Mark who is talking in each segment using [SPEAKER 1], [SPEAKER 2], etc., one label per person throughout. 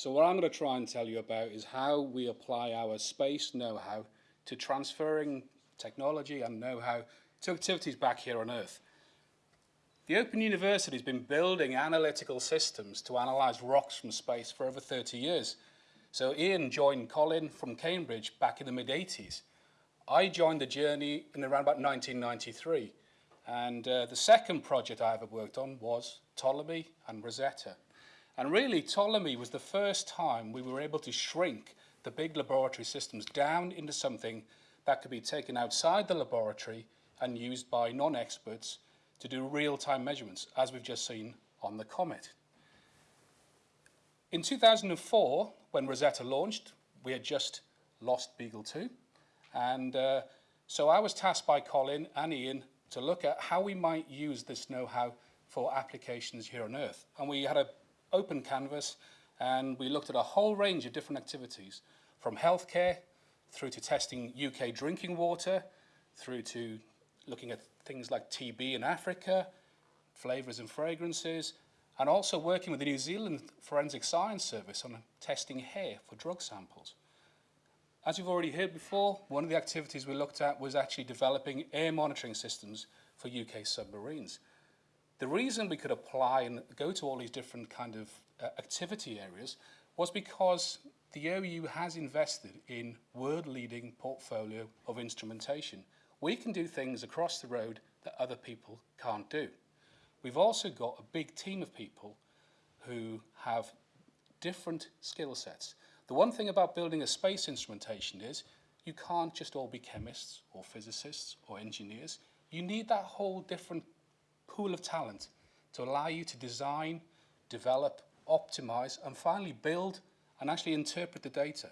[SPEAKER 1] So what I'm going to try and tell you about is how we apply our space know-how to transferring technology and know-how to activities back here on Earth. The Open University has been building analytical systems to analyse rocks from space for over 30 years. So Ian joined Colin from Cambridge back in the mid-80s. I joined the journey in around about 1993. And uh, the second project I ever worked on was Ptolemy and Rosetta. And really, Ptolemy was the first time we were able to shrink the big laboratory systems down into something that could be taken outside the laboratory and used by non-experts to do real-time measurements, as we've just seen on the comet. In 2004, when Rosetta launched, we had just lost Beagle 2. And uh, so I was tasked by Colin and Ian to look at how we might use this know-how for applications here on Earth. And we had an open canvas and we looked at a whole range of different activities, from healthcare through to testing UK drinking water, through to looking at things like TB in Africa, flavours and fragrances, and also working with the New Zealand Forensic Science Service on testing hair for drug samples. As you've already heard before, one of the activities we looked at was actually developing air monitoring systems for UK submarines. The reason we could apply and go to all these different kind of uh, activity areas was because the OU has invested in world-leading portfolio of instrumentation. We can do things across the road that other people can't do. We've also got a big team of people who have different skill sets. The one thing about building a space instrumentation is you can't just all be chemists or physicists or engineers. You need that whole different pool of talent to allow you to design, develop, optimize, and finally build and actually interpret the data.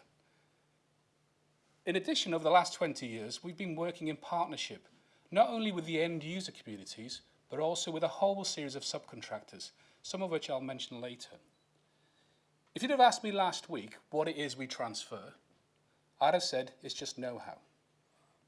[SPEAKER 1] In addition, over the last 20 years, we've been working in partnership, not only with the end user communities, but also with a whole series of subcontractors, some of which I'll mention later. If you'd have asked me last week what it is we transfer, I'd have said it's just know-how.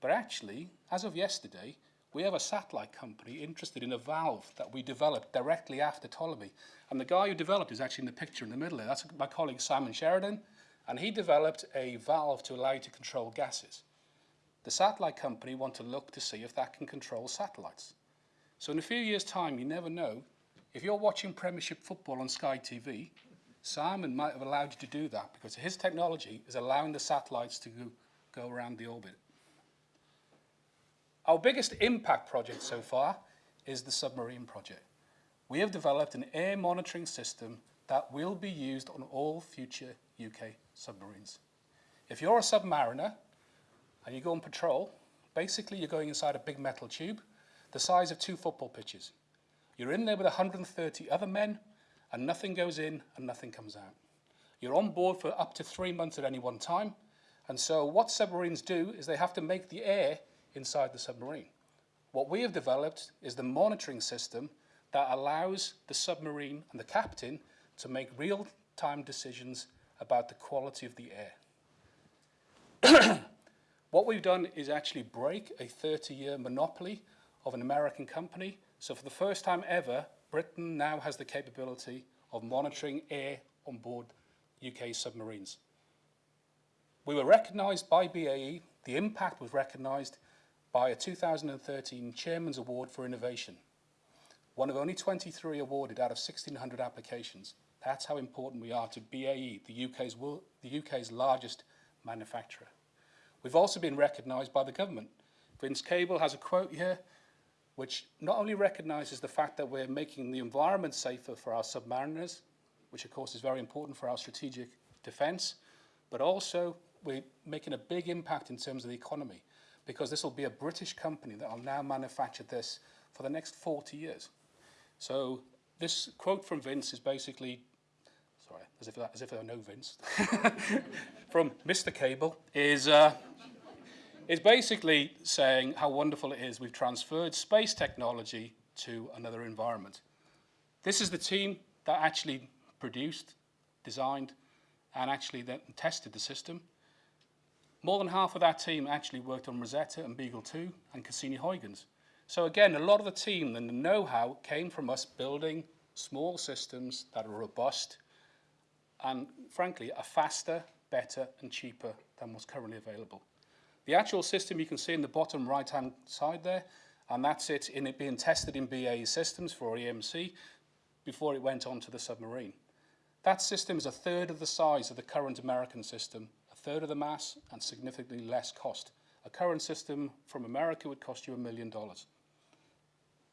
[SPEAKER 1] But actually, as of yesterday, we have a satellite company interested in a valve that we developed directly after Ptolemy. And the guy who developed is actually in the picture in the middle there. That's my colleague Simon Sheridan. And he developed a valve to allow you to control gases. The satellite company want to look to see if that can control satellites. So in a few years' time, you never know. If you're watching Premiership football on Sky TV, Simon might have allowed you to do that because his technology is allowing the satellites to go, go around the orbit. Our biggest impact project so far is the submarine project. We have developed an air monitoring system that will be used on all future UK submarines. If you're a submariner and you go on patrol, basically you're going inside a big metal tube the size of two football pitches. You're in there with 130 other men and nothing goes in and nothing comes out. You're on board for up to three months at any one time. And so what submarines do is they have to make the air inside the submarine. What we have developed is the monitoring system that allows the submarine and the captain to make real-time decisions about the quality of the air. what we've done is actually break a 30-year monopoly of an American company. So for the first time ever, Britain now has the capability of monitoring air on board UK submarines. We were recognised by BAE, the impact was recognised by a 2013 Chairman's Award for Innovation. One of only 23 awarded out of 1,600 applications. That's how important we are to BAE, the UK's, the UK's largest manufacturer. We've also been recognised by the government. Vince Cable has a quote here, which not only recognises the fact that we're making the environment safer for our submariners, which of course is very important for our strategic defence, but also we're making a big impact in terms of the economy because this will be a British company that will now manufacture this for the next 40 years. So this quote from Vince is basically, sorry, as if, as if I know Vince, from Mr. Cable, is, uh, is basically saying how wonderful it is we've transferred space technology to another environment. This is the team that actually produced, designed, and actually then tested the system. More than half of that team actually worked on Rosetta and Beagle 2 and Cassini-Huygens. So again, a lot of the team and the know-how came from us building small systems that are robust and frankly, are faster, better and cheaper than what's currently available. The actual system you can see in the bottom right-hand side there, and that's it in it being tested in BAE systems for EMC before it went on to the submarine. That system is a third of the size of the current American system, third of the mass and significantly less cost. A current system from America would cost you a million dollars.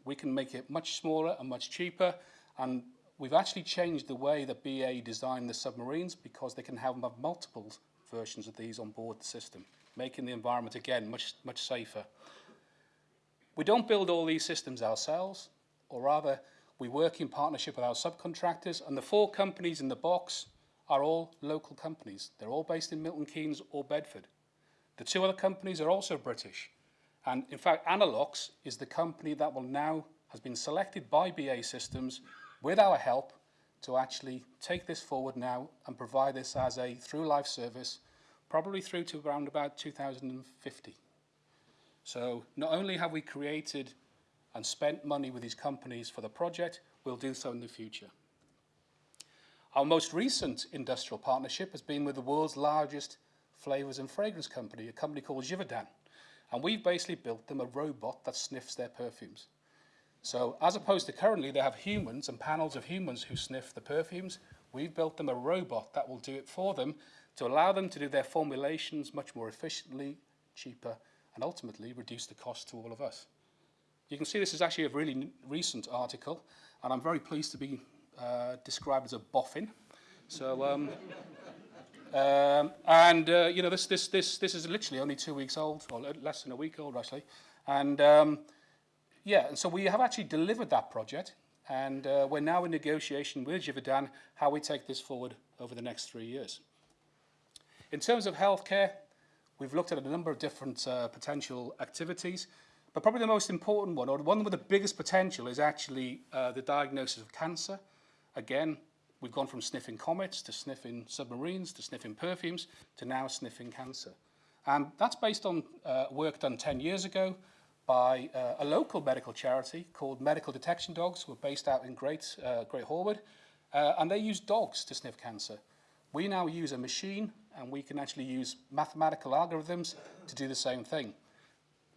[SPEAKER 1] We can make it much smaller and much cheaper and we've actually changed the way that BA design the submarines because they can have multiple versions of these on board the system, making the environment again much, much safer. We don't build all these systems ourselves, or rather we work in partnership with our subcontractors and the four companies in the box are all local companies. They're all based in Milton Keynes or Bedford. The two other companies are also British. And in fact, Analox is the company that will now, has been selected by BA Systems with our help to actually take this forward now and provide this as a through life service, probably through to around about 2050. So not only have we created and spent money with these companies for the project, we'll do so in the future. Our most recent industrial partnership has been with the world's largest flavors and fragrance company, a company called Givaudan. And we've basically built them a robot that sniffs their perfumes. So as opposed to currently they have humans and panels of humans who sniff the perfumes, we've built them a robot that will do it for them to allow them to do their formulations much more efficiently, cheaper, and ultimately reduce the cost to all of us. You can see this is actually a really recent article, and I'm very pleased to be uh, described as a boffin. So, um, um, and uh, you know, this this this this is literally only two weeks old, or less than a week old actually, and um, yeah, and so we have actually delivered that project, and uh, we're now in negotiation with Givaudan how we take this forward over the next three years. In terms of healthcare, we've looked at a number of different uh, potential activities, but probably the most important one, or the one with the biggest potential, is actually uh, the diagnosis of cancer. Again, we've gone from sniffing comets to sniffing submarines to sniffing perfumes to now sniffing cancer. And that's based on uh, work done 10 years ago by uh, a local medical charity called Medical Detection Dogs, who are based out in Great, uh, Great Horwood, uh, and they use dogs to sniff cancer. We now use a machine, and we can actually use mathematical algorithms to do the same thing.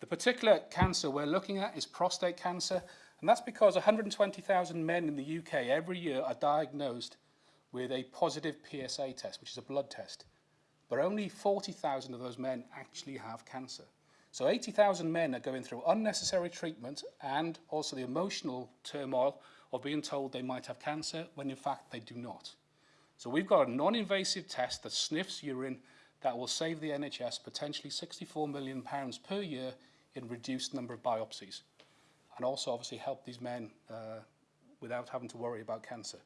[SPEAKER 1] The particular cancer we're looking at is prostate cancer, and that's because 120,000 men in the UK every year are diagnosed with a positive PSA test, which is a blood test. But only 40,000 of those men actually have cancer. So 80,000 men are going through unnecessary treatment and also the emotional turmoil of being told they might have cancer when in fact they do not. So we've got a non-invasive test that sniffs urine that will save the NHS potentially 64 million pounds per year in reduced number of biopsies and also obviously help these men uh, without having to worry about cancer.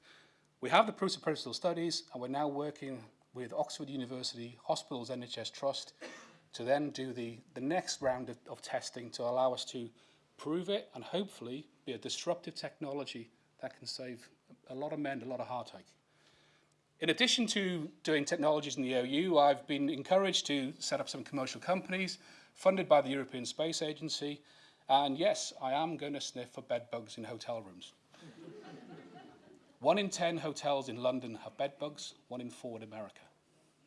[SPEAKER 1] We have the proofs of principle studies and we're now working with Oxford University Hospitals NHS Trust to then do the, the next round of, of testing to allow us to prove it and hopefully be a disruptive technology that can save a lot of men a lot of heartache. In addition to doing technologies in the OU, I've been encouraged to set up some commercial companies funded by the European Space Agency. And yes, I am going to sniff for bed bugs in hotel rooms. one in 10 hotels in London have bed bugs, one in four in America.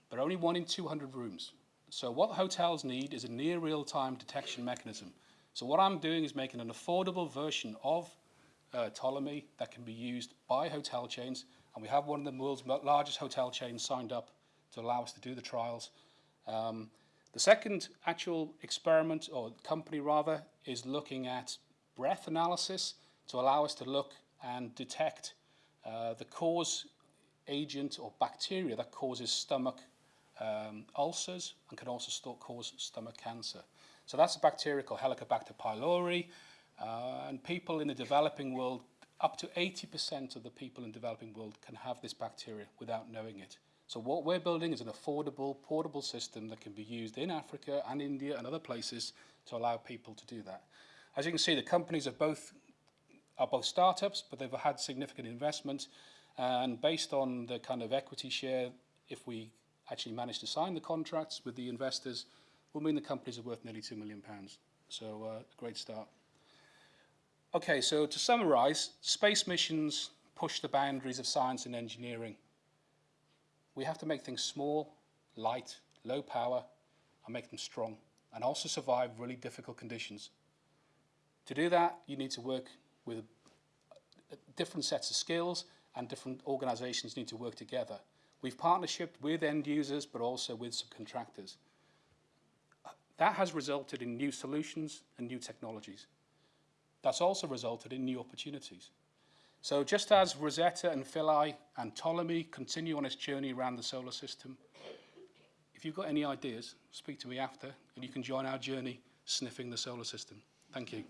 [SPEAKER 1] But only one in 200 rooms. So what hotels need is a near real-time detection mechanism. So what I'm doing is making an affordable version of uh, Ptolemy that can be used by hotel chains. And we have one of the world's largest hotel chains signed up to allow us to do the trials. Um, the second actual experiment, or company rather, is looking at breath analysis to allow us to look and detect uh, the cause agent or bacteria that causes stomach um, ulcers and can also cause stomach cancer. So that's a bacteria called Helicobacter pylori. Uh, and people in the developing world, up to 80% of the people in the developing world can have this bacteria without knowing it. So what we're building is an affordable, portable system that can be used in Africa and India and other places to allow people to do that. As you can see, the companies are both, are both startups, but they've had significant investment. And based on the kind of equity share, if we actually manage to sign the contracts with the investors will mean the companies are worth nearly £2 million. So uh, a great start. Okay, so to summarize, space missions push the boundaries of science and engineering. We have to make things small, light, low power, and make them strong, and also survive really difficult conditions. To do that, you need to work with uh, different sets of skills and different organisations need to work together. We've partnershiped with end users, but also with subcontractors. That has resulted in new solutions and new technologies. That's also resulted in new opportunities. So just as Rosetta and Philae and Ptolemy continue on its journey around the solar system, if you've got any ideas, speak to me after and you can join our journey sniffing the solar system. Thank you.